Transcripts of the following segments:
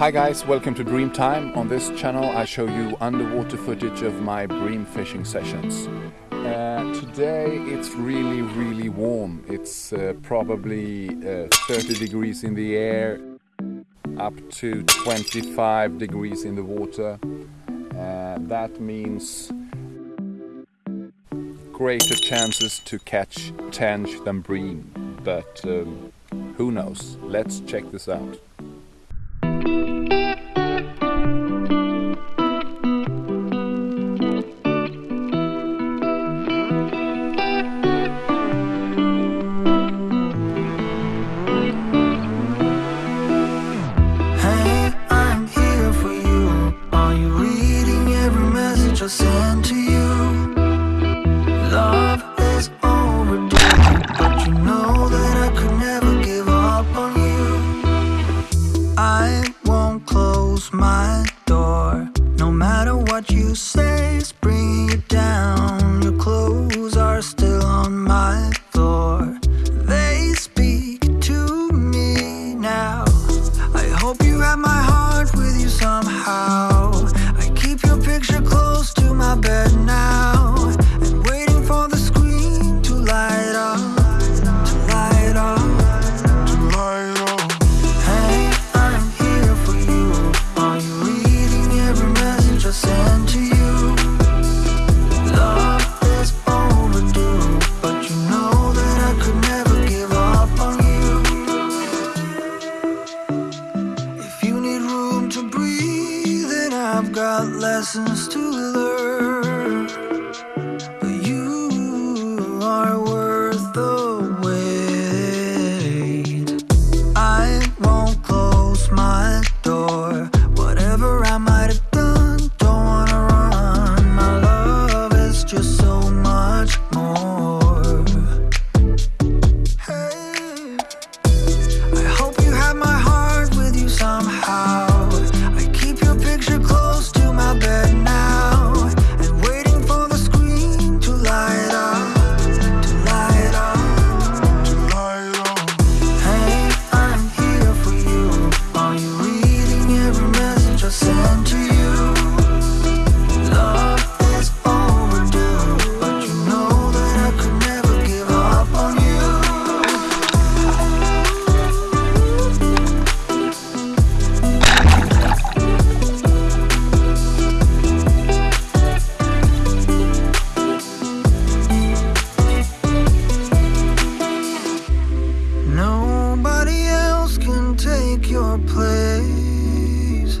Hi guys, welcome to Bream Time. On this channel I show you underwater footage of my bream fishing sessions. Uh, today it's really really warm. It's uh, probably uh, 30 degrees in the air up to 25 degrees in the water. Uh, that means greater chances to catch tench than bream, but um, who knows? Let's check this out. just send to you. Love is overdue But you know that I could never give up on you. I won't close my door No matter what you say got lessons to learn. your place.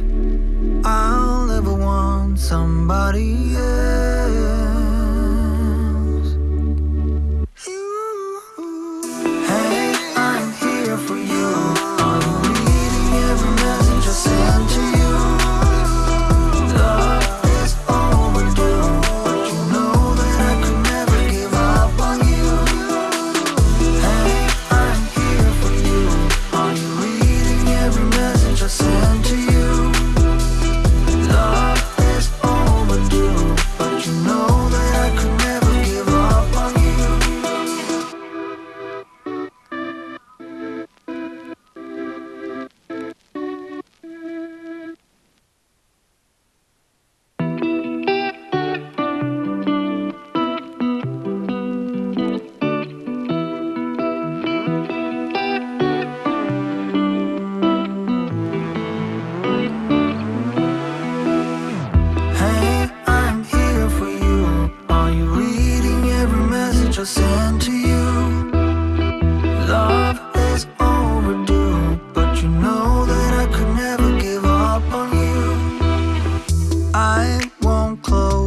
I'll never want somebody else.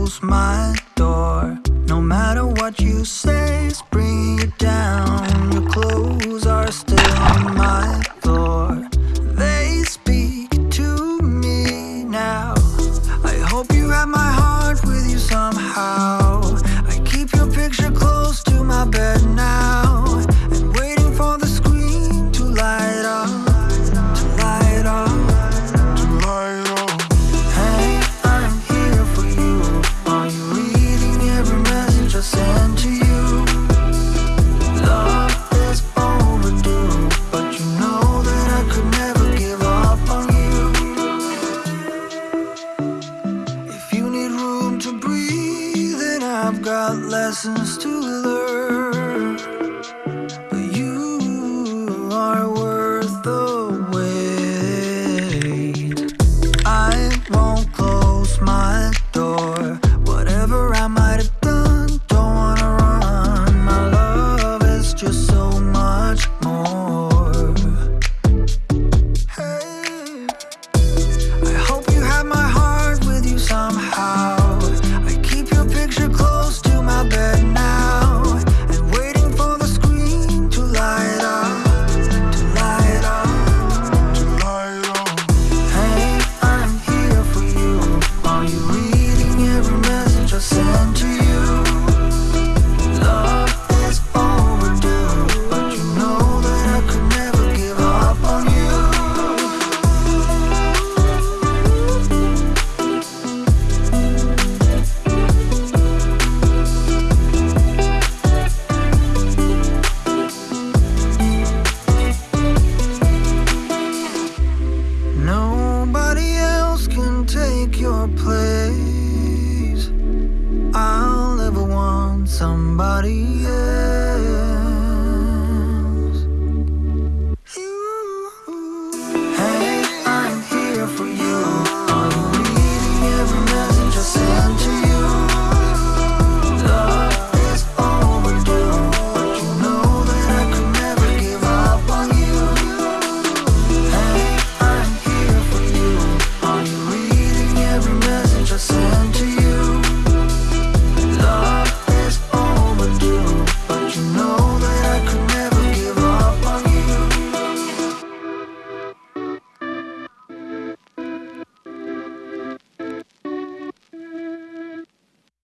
close my door. No matter what you say, it's bringing you down. Your clothes are still on my floor. They speak to me now. I hope you have my heart with you somehow. lessons to